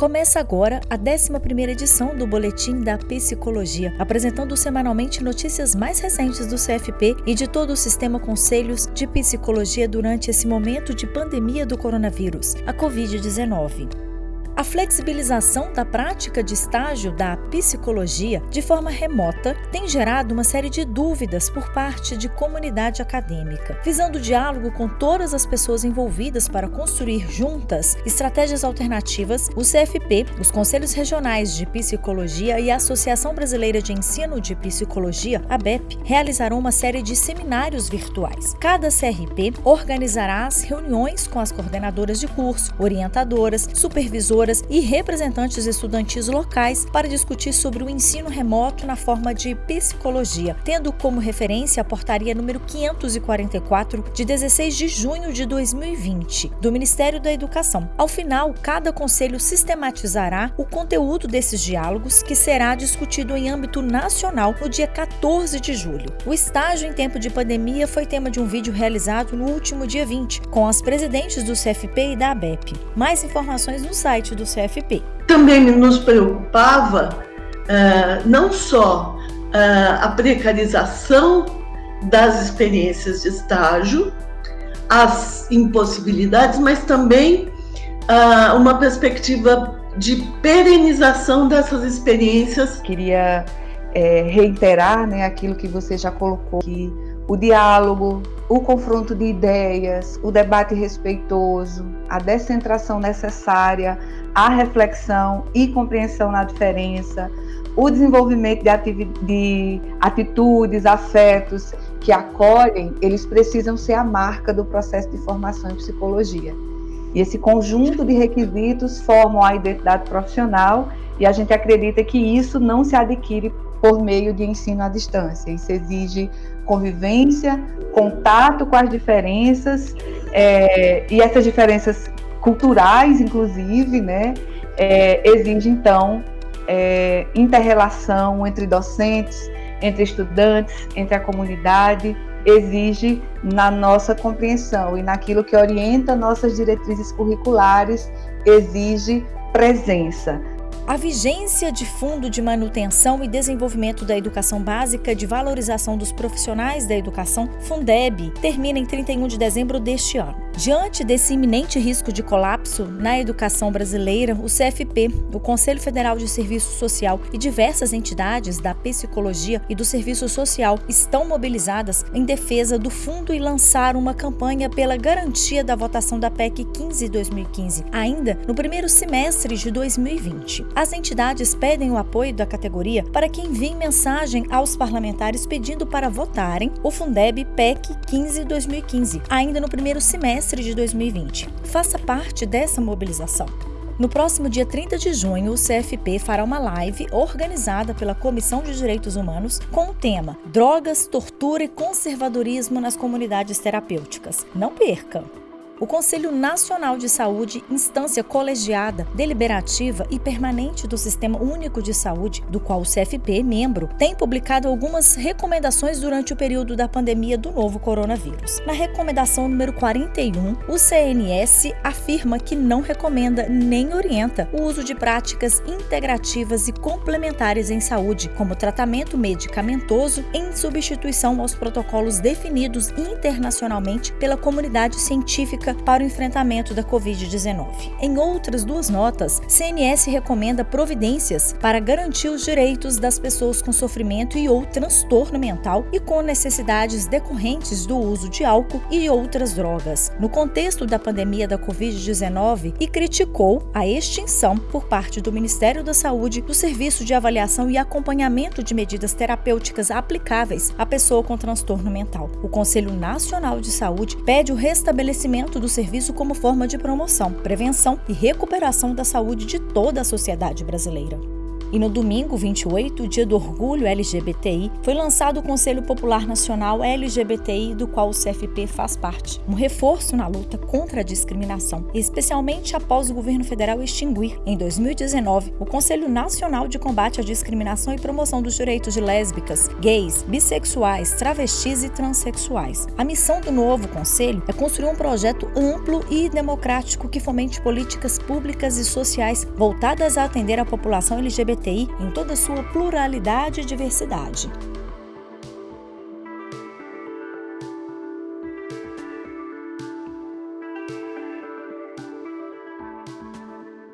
Começa agora a 11ª edição do Boletim da Psicologia, apresentando semanalmente notícias mais recentes do CFP e de todo o sistema Conselhos de Psicologia durante esse momento de pandemia do coronavírus, a Covid-19. A flexibilização da prática de estágio da psicologia de forma remota tem gerado uma série de dúvidas por parte de comunidade acadêmica. Visando o diálogo com todas as pessoas envolvidas para construir juntas estratégias alternativas, o CFP, os Conselhos Regionais de Psicologia e a Associação Brasileira de Ensino de Psicologia, a BEP, realizarão uma série de seminários virtuais. Cada CRP organizará as reuniões com as coordenadoras de curso, orientadoras, supervisoras e representantes estudantis locais para discutir sobre o ensino remoto na forma de psicologia, tendo como referência a portaria número 544 de 16 de junho de 2020 do Ministério da Educação. Ao final, cada conselho sistematizará o conteúdo desses diálogos que será discutido em âmbito nacional no dia 14 de julho. O estágio em tempo de pandemia foi tema de um vídeo realizado no último dia 20 com as presidentes do CFP e da ABEP. Mais informações no site do CFP. Também nos preocupava uh, não só uh, a precarização das experiências de estágio, as impossibilidades, mas também uh, uma perspectiva de perenização dessas experiências. Queria é, reiterar né, aquilo que você já colocou, que o diálogo, o confronto de ideias, o debate respeitoso, a descentração necessária, a reflexão e compreensão na diferença, o desenvolvimento de, de atitudes, afetos que acolhem, eles precisam ser a marca do processo de formação em psicologia. E esse conjunto de requisitos formam a identidade profissional e a gente acredita que isso não se adquire por meio de ensino à distância. Isso exige convivência, contato com as diferenças é, e essas diferenças culturais, inclusive, né, é, exige então é, interrelação entre docentes, entre estudantes, entre a comunidade, exige na nossa compreensão e naquilo que orienta nossas diretrizes curriculares, exige presença. A vigência de Fundo de Manutenção e Desenvolvimento da Educação Básica de Valorização dos Profissionais da Educação, Fundeb, termina em 31 de dezembro deste ano. Diante desse iminente risco de colapso na educação brasileira, o CFP, o Conselho Federal de Serviço Social e diversas entidades da psicologia e do serviço social estão mobilizadas em defesa do fundo e lançaram uma campanha pela garantia da votação da PEC 15-2015, ainda no primeiro semestre de 2020. As entidades pedem o apoio da categoria para que enviem mensagem aos parlamentares pedindo para votarem o Fundeb PEC 15-2015, ainda no primeiro semestre semestre de 2020. Faça parte dessa mobilização. No próximo dia 30 de junho, o CFP fará uma live organizada pela Comissão de Direitos Humanos com o tema Drogas, Tortura e Conservadorismo nas Comunidades Terapêuticas. Não perca! O Conselho Nacional de Saúde, instância colegiada, deliberativa e permanente do Sistema Único de Saúde, do qual o CFP é membro, tem publicado algumas recomendações durante o período da pandemia do novo coronavírus. Na recomendação número 41, o CNS afirma que não recomenda nem orienta o uso de práticas integrativas e complementares em saúde, como tratamento medicamentoso em substituição aos protocolos definidos internacionalmente pela comunidade científica para o enfrentamento da Covid-19. Em outras duas notas, CNS recomenda providências para garantir os direitos das pessoas com sofrimento e ou transtorno mental e com necessidades decorrentes do uso de álcool e outras drogas, no contexto da pandemia da Covid-19 e criticou a extinção por parte do Ministério da Saúde do serviço de avaliação e acompanhamento de medidas terapêuticas aplicáveis à pessoa com transtorno mental. O Conselho Nacional de Saúde pede o restabelecimento do serviço como forma de promoção, prevenção e recuperação da saúde de toda a sociedade brasileira. E no domingo 28, dia do orgulho LGBTI, foi lançado o Conselho Popular Nacional LGBTI, do qual o CFP faz parte. Um reforço na luta contra a discriminação, especialmente após o governo federal extinguir, em 2019, o Conselho Nacional de Combate à Discriminação e Promoção dos Direitos de Lésbicas, Gays, Bissexuais, Travestis e Transsexuais. A missão do novo conselho é construir um projeto amplo e democrático que fomente políticas públicas e sociais voltadas a atender a população LGBTI em toda a sua pluralidade e diversidade.